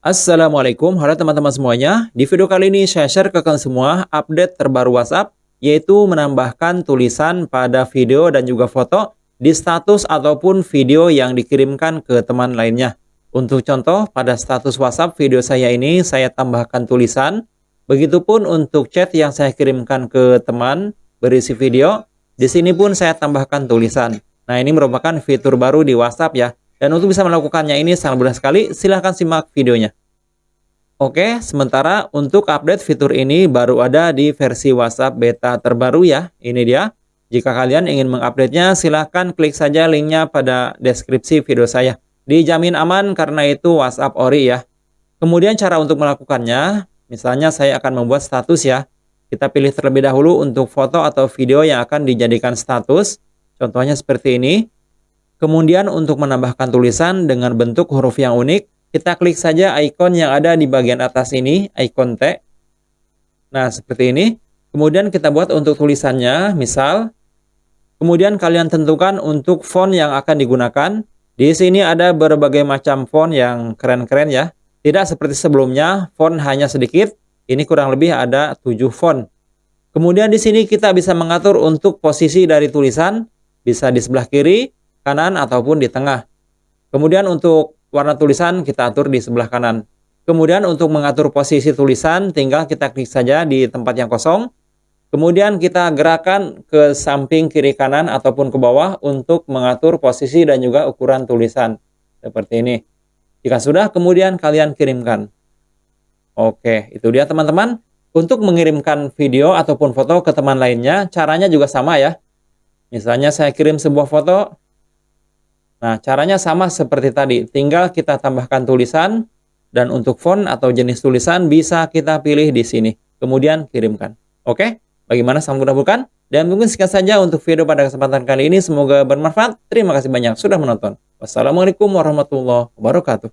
Assalamualaikum, halo teman-teman semuanya. Di video kali ini saya share ke kalian semua update terbaru WhatsApp, yaitu menambahkan tulisan pada video dan juga foto di status ataupun video yang dikirimkan ke teman lainnya. Untuk contoh, pada status WhatsApp video saya ini, saya tambahkan tulisan. Begitupun untuk chat yang saya kirimkan ke teman berisi video, di sini pun saya tambahkan tulisan. Nah, ini merupakan fitur baru di WhatsApp ya. Dan untuk bisa melakukannya ini sangat mudah sekali, silahkan simak videonya. Oke, sementara untuk update fitur ini baru ada di versi WhatsApp beta terbaru ya. Ini dia. Jika kalian ingin mengupdate-nya, silahkan klik saja linknya pada deskripsi video saya. Dijamin aman karena itu WhatsApp Ori ya. Kemudian cara untuk melakukannya, misalnya saya akan membuat status ya. Kita pilih terlebih dahulu untuk foto atau video yang akan dijadikan status. Contohnya seperti ini. Kemudian untuk menambahkan tulisan dengan bentuk huruf yang unik, kita klik saja ikon yang ada di bagian atas ini, ikon T. Nah, seperti ini. Kemudian kita buat untuk tulisannya, misal. Kemudian kalian tentukan untuk font yang akan digunakan. Di sini ada berbagai macam font yang keren-keren ya. Tidak seperti sebelumnya, font hanya sedikit. Ini kurang lebih ada 7 font. Kemudian di sini kita bisa mengatur untuk posisi dari tulisan, bisa di sebelah kiri, kanan ataupun di tengah. Kemudian untuk warna tulisan kita atur di sebelah kanan. Kemudian untuk mengatur posisi tulisan tinggal kita klik saja di tempat yang kosong. Kemudian kita gerakan ke samping kiri kanan ataupun ke bawah untuk mengatur posisi dan juga ukuran tulisan. Seperti ini. Jika sudah kemudian kalian kirimkan. Oke, itu dia teman-teman. Untuk mengirimkan video ataupun foto ke teman lainnya, caranya juga sama ya. Misalnya saya kirim sebuah foto, Nah, caranya sama seperti tadi. Tinggal kita tambahkan tulisan dan untuk font atau jenis tulisan bisa kita pilih di sini. Kemudian kirimkan. Oke? Bagaimana mudah bukan? Dan mungkin sekian saja untuk video pada kesempatan kali ini. Semoga bermanfaat. Terima kasih banyak sudah menonton. Wassalamualaikum warahmatullahi wabarakatuh.